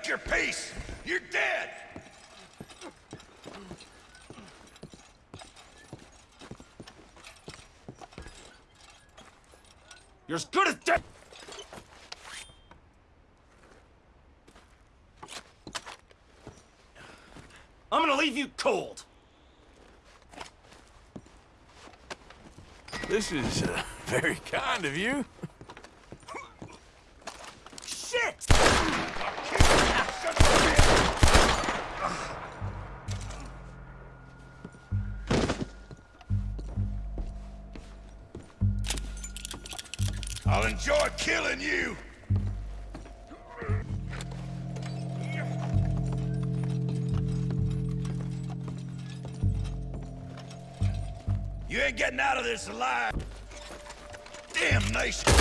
make your peace. You're dead. You're as good as dead! I'm gonna leave you cold! This is uh, very kind of you. I'll enjoy killing you. You ain't getting out of this alive. Damnation.